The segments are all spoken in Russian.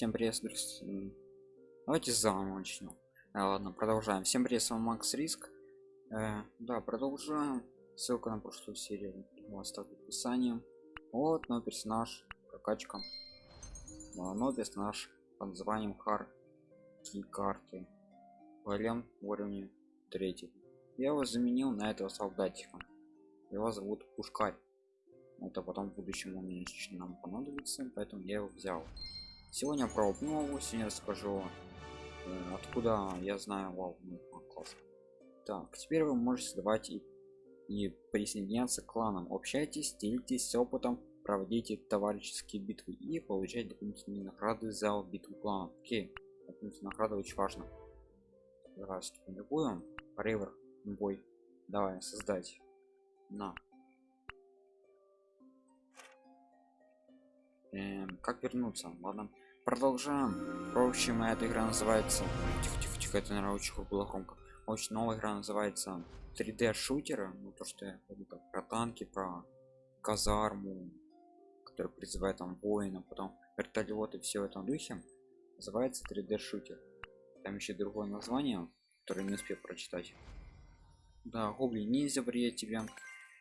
всем привет давайте заново начнем. А, ладно продолжаем. Всем привет с вами макс риск. Э, да продолжаем. Ссылка на прошлую серию оставлю в описании. Вот новый персонаж прокачка. Новый персонаж под названием хар карты голем уровня третий. Я его заменил на этого солдатика. Его зовут пушкарь. Это потом в будущем он нам понадобится поэтому я его взял сегодня про обнову сегодня расскажу э, откуда я знаю вау ну, класс. так теперь вы можете создавать и, и присоединяться к кланам. Общайтесь делитесь опытом проводите товарищеские битвы и получать дополнительные награды за битву кланов. Окей дополнительные награды очень важно. Давай любую ривер бой. Давай создать. На эм, как вернуться? Ладно продолжаем. В общем эта игра называется. Тихо, тихо, тихо, это наверное очень громко. Очень новая игра называется 3d шутера ну то что я про танки про казарму который призывает там воина потом вертолеты все в этом духе. Называется 3d шутер. Там еще другое название которое не успел прочитать. Да гоблин ниндзя приедет тебе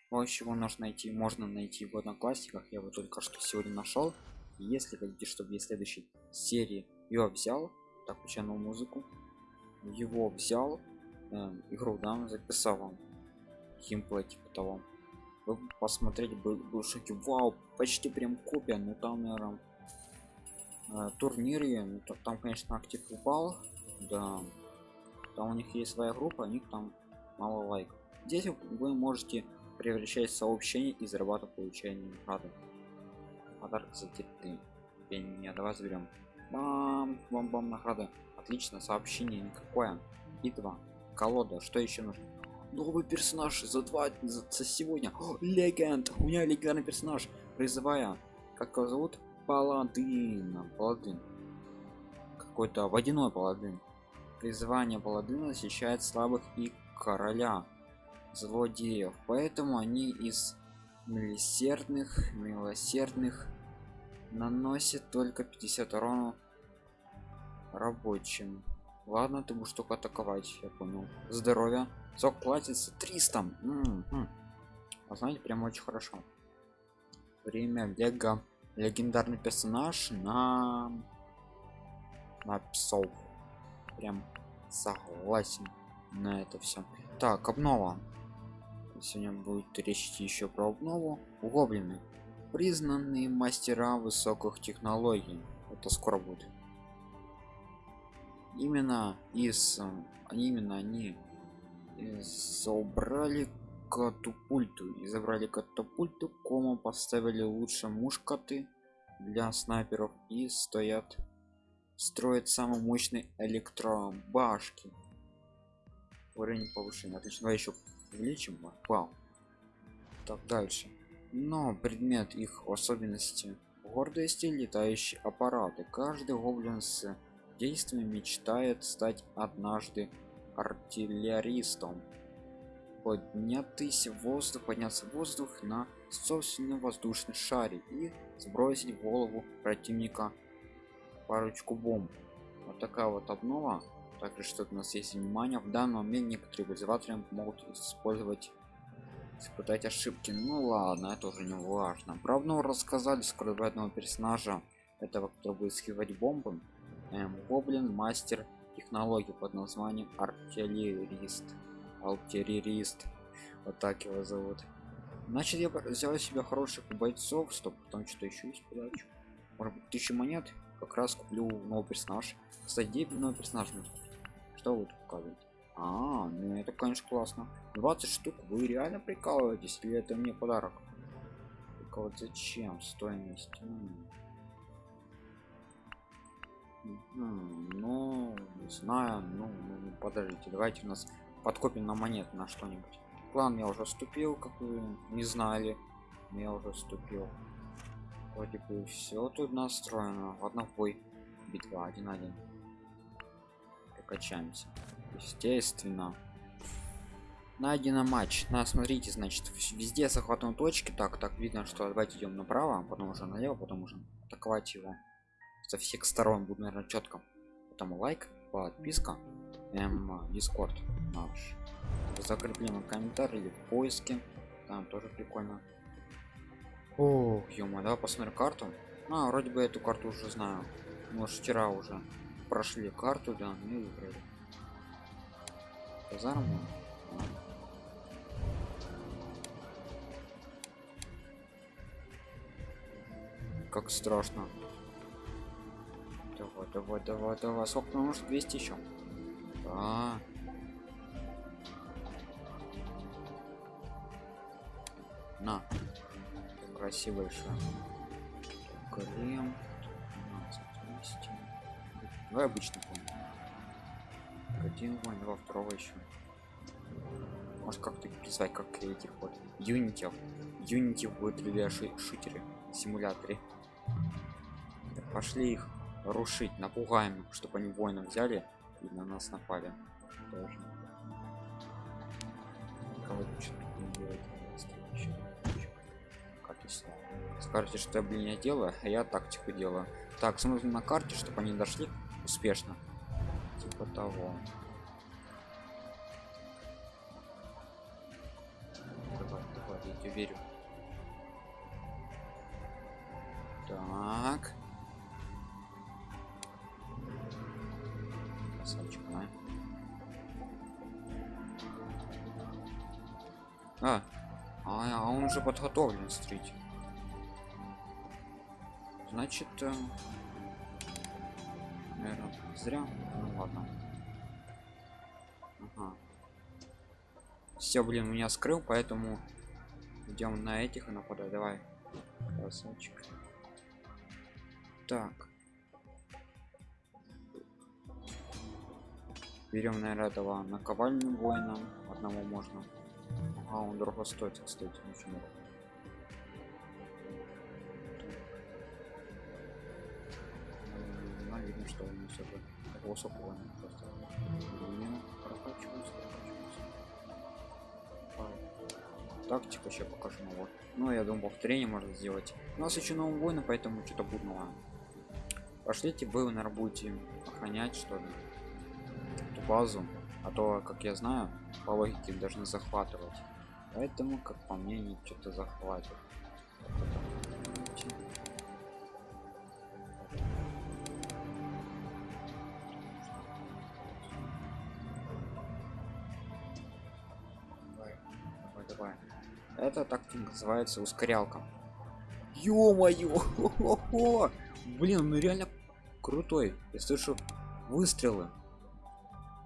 вот чего нужно найти можно найти в одноклассниках я его только что сегодня нашел если хотите чтобы я следующей серии ее взял так включаю музыку его взял э, игру да записал вам геймплей типа того. Вы посмотреть был, был шоке вау почти прям копия но там наверное э, турнире ну, там конечно актив упал да. Там у них есть своя группа у них там мало лайков. Здесь вы можете превращать сообщение и зарабатывать получение награды. Подарок за ты не давай заберем бам бам бам награда. Отлично сообщение никакое. И два. Колода. Что еще нужно? Новый персонаж за два за, за сегодня. Легенд! У меня легендарный персонаж. Призывая. Как его зовут? Паладин. Паладин. Какой-то водяной паладин. Призывание паладина защищает слабых и короля злодеев. Поэтому они из милосердных милосердных наносит только 50 урона рабочим. Ладно ты будешь только атаковать я понял. Здоровье. Сок платится 300 М -м -м. А знаете прям очень хорошо. Время лего легендарный персонаж на на псов. Прям согласен на это все так обнова сегодня будет речь еще про обнову гоблины признанные мастера высоких технологий. Это скоро будет. Именно из именно они собрали катапульту. И забрали катапульту кому поставили лучше мушкаты для снайперов и стоят строят самый мощный электробашки. Уровень повышения. Отлично. Давай еще увеличим вау так дальше. Но предмет их особенности гордости летающие аппараты каждый гоблин с действием мечтает стать однажды артиллеристом. Поднятый в воздух подняться в воздух на собственный воздушный шаре и сбросить в голову противника парочку бомб. Вот такая вот обнова также что у нас есть внимание. В данном момент некоторые вызыватели могут использовать испытать ошибки. Ну ладно это уже не важно. Правда рассказали скоро одного персонажа этого который будет схивать бомбы. Эм, гоблин мастер технологии под названием артиллерист. Артиллерист. Вот так его зовут. Значит я взял себе хороших бойцов стоп потом что-то еще есть придачу может быть тысячу монет? Как раз куплю новый персонаж. Кстати новый персонаж что вы тут показываете а, ну это конечно классно. 20 штук? Вы реально прикалываетесь или это мне подарок? Только вот зачем стоимость? Ну не знаю ну, ну подождите давайте у нас подкопим на монет на что-нибудь. План я уже вступил как вы не знали. Я уже вступил вроде бы все тут настроено. Ладно бой. Битва один один прокачаемся. Естественно. Найдено матч. На смотрите значит везде захватываем точки. Так так видно что давайте идем направо потом уже налево потом уже атаковать его. Со всех сторон буду наверное четко. Там лайк подписка эм, дискорд наш. Закрепленный комментарий в поиске. Там тоже прикольно. О ё давай посмотрим карту. А вроде бы эту карту уже знаю. Может вчера уже прошли карту да ну и выиграли казарму как страшно. Давай давай давай давай. Сколько может 200 еще да. на. Красивый голем 15 давай обычно помню. Один вон два второго еще может как-то призвать как этих вот юнитов юнити в 3d шутеры симуляторе пошли их рушить напугаем чтобы они воинов взяли и на нас напали. Тоже скажете что я блин я делаю а я тактику делаю. Так смотрим на карте чтобы они дошли успешно. Типа того. Давай давай я тебе верю. Так. Красавчик а? а а, а он уже подготовлен стрить значит э, зря. Ну ладно. Ага. все блин меня скрыл поэтому идем на этих и нападай давай. Красавчик. Так. Берем наверное этого наковальню воина. Одного можно. А он дорого стоит кстати очень много видно что он все же высокого просто. Не прокачивается, прокачивается. тактика еще покажу ну вот. Ну я думаю повторение можно сделать. У нас еще новый воина поэтому что-то будного. Пошлите вы наверное будете охранять что ли эту базу. А то как я знаю по логике должны захватывать. Поэтому как по мне они что-то захватят это так называется ускорялка. Ё-моё! Блин ну реально крутой. Я слышу выстрелы.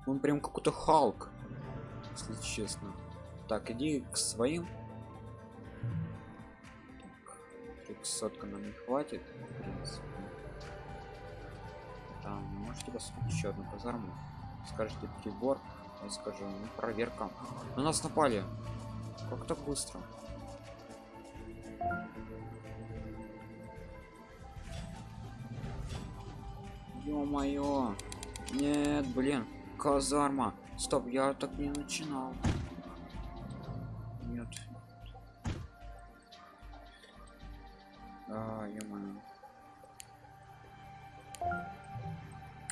Он прям какой-то халк если честно. Так иди к своим. Сотка нам не хватит в принципе. Там можете посмотреть еще одну казарму скажите прибор я скажу ну, проверка. На нас напали как так быстро? Ё-моё. Нет блин казарма. Стоп я так не начинал. Нет. А, -мо.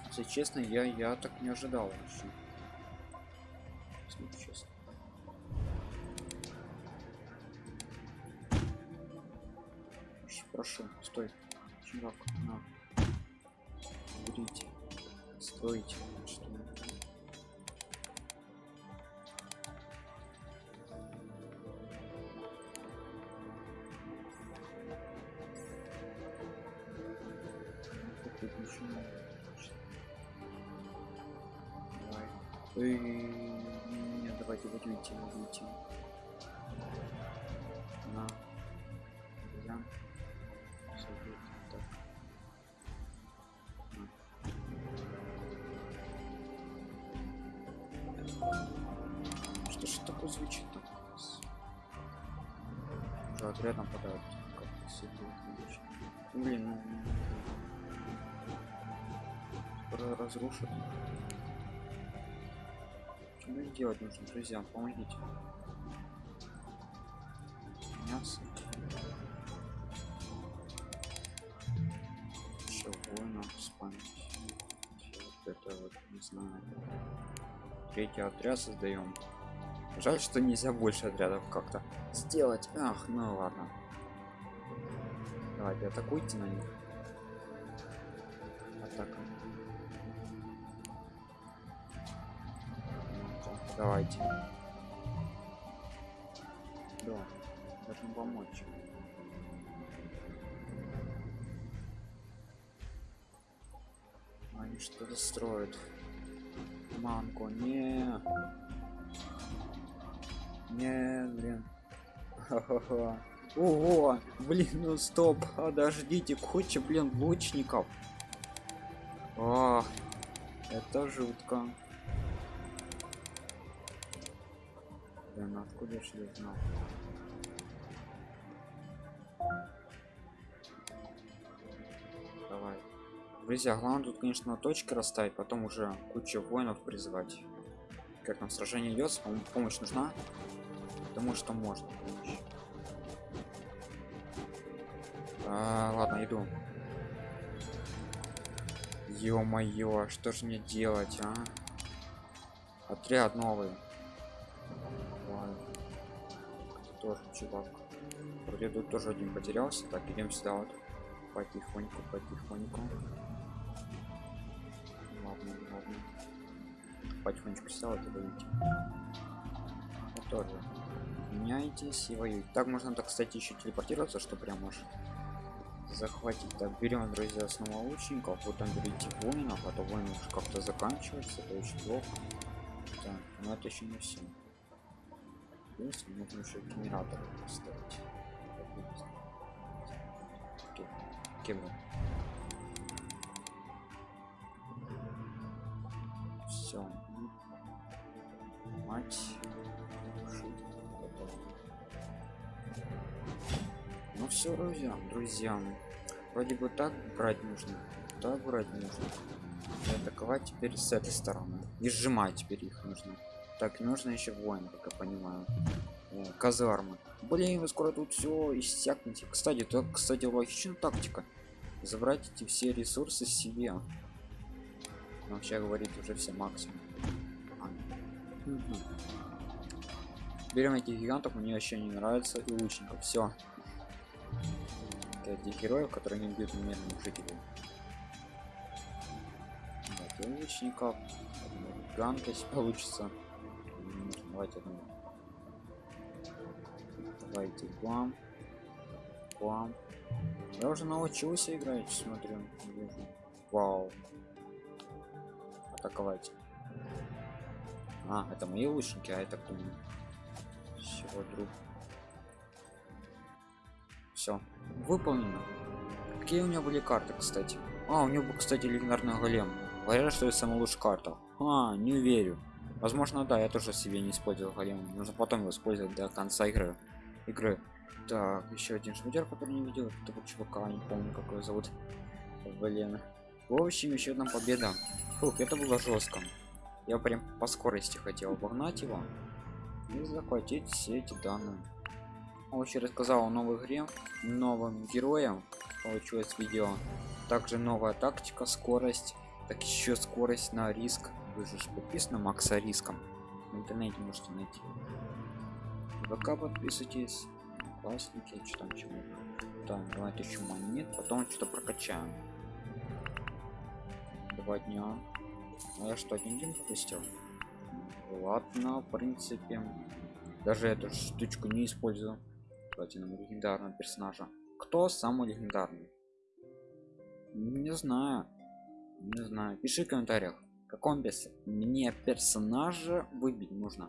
если честно я я так не ожидал вообще. Если честно прошу стой. Чувак на. Берите стойте что Эй, нет, давайте вот уйти, уйти. Что такое звучит так? Как все Блин, ну, ну. разрушат. Что делать нужно друзья? Помогите. Мясо. Еще воина вот не знаю. Третий отряд создаем жаль что нельзя больше отрядов как-то сделать. Ах ну ладно. Давайте атакуйте на них. Атака. Давайте. Да должен помочь. Они что-то строят. Манку не не блин. Ха-ха-ха. ого блин ну стоп подождите куча блин лучников. Ох, это жутко. Блин откуда я знал? Давай. Друзья главное тут конечно точки расставить потом уже куча воинов призывать как нам сражение идет помощь нужна потому что можно. А, ладно иду. Ё-моё что же мне делать а? Отряд новый. Ладно. тоже чувак. Вроде тут тоже один потерялся. Так идем сюда вот. Потихоньку потихоньку. Ладно ладно. Потихонечку сюда вот и вот тоже меняйтесь и воюйте так можно так кстати еще телепортироваться что прям может захватить. Так берем друзья снова лучников вот там берите воинов а то воины уже как-то заканчивается это очень плохо. Так но это еще не все Здесь нужно еще генератор поставить. Кем все мать все друзья друзья вроде бы так брать нужно так брать нужно. И атаковать теперь с этой стороны. И сжимать теперь их нужно. Так нужно еще воин как я понимаю. О, казармы блин вы скоро тут все иссякнете. Кстати то кстати логичная тактика. Забрать эти все ресурсы себе. Вообще говорить уже все максимум. Берем этих гигантов мне вообще не нравится и лучников. Все этих героев которые не бьют мирных жителей. Так, и лучников гигант если получится. Давайте одну давайте плам плам я уже научился играть смотрю вау. Атаковать. А это мои лучники а это кто всего друг. Все выполнено. Какие у него были карты кстати? А у него кстати легендарный голем. Говорят что это самая лучшая карта. А не верю. Возможно да я тоже себе не использовал голем. Нужно потом его использовать до конца игры. Игры. Так еще один шмудер который не видел. Этого чувака не помню как его зовут. Блин. В общем еще одна победа. Фух, это было жестко я прям по скорости хотел обогнать его и захватить все эти данные вообще рассказал о новой игре новым героям получилось видео. Также новая тактика скорость так еще скорость на риск. Вы же подписаны макса риском. В интернете можете найти. ВК подписывайтесь классники что там так давайте еще монет потом что-то прокачаем. Два дня. А я что один день пропустил? Ладно в принципе. Даже эту штучку не использую платином легендарного персонажа кто самый легендарный? Не знаю. Не знаю. Пиши в комментариях каком без мне персонажа выбить нужно.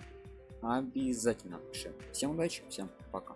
Обязательно пиши. Всем удачи всем пока